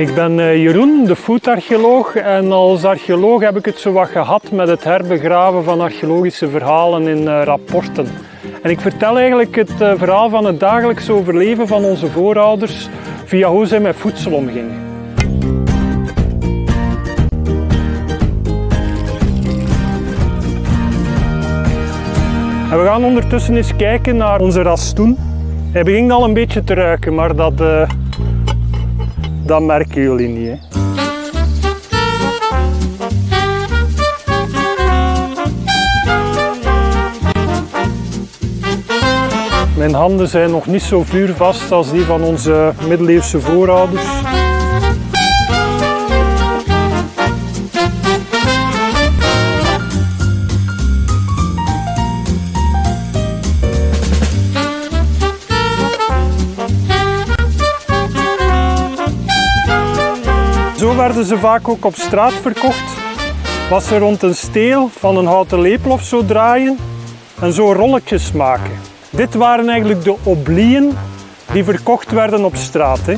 Ik ben eh, Jeroen, de foodarcheoloog en als archeoloog heb ik het zo wat gehad met het herbegraven van archeologische verhalen in uh, rapporten. En ik vertel eigenlijk het uh, verhaal van het dagelijks overleven van onze voorouders via hoe zij met voedsel omgingen. En we gaan ondertussen eens kijken naar onze rastoen. Hij begint al een beetje te ruiken, maar dat, dat merken jullie niet. Hè. Mijn handen zijn nog niet zo vuurvast als die van onze middeleeuwse voorouders. Zo werden ze vaak ook op straat verkocht. Was ze rond een steel van een houten lepel of zo draaien en zo rolletjes maken. Dit waren eigenlijk de oblieën die verkocht werden op straat. Hè.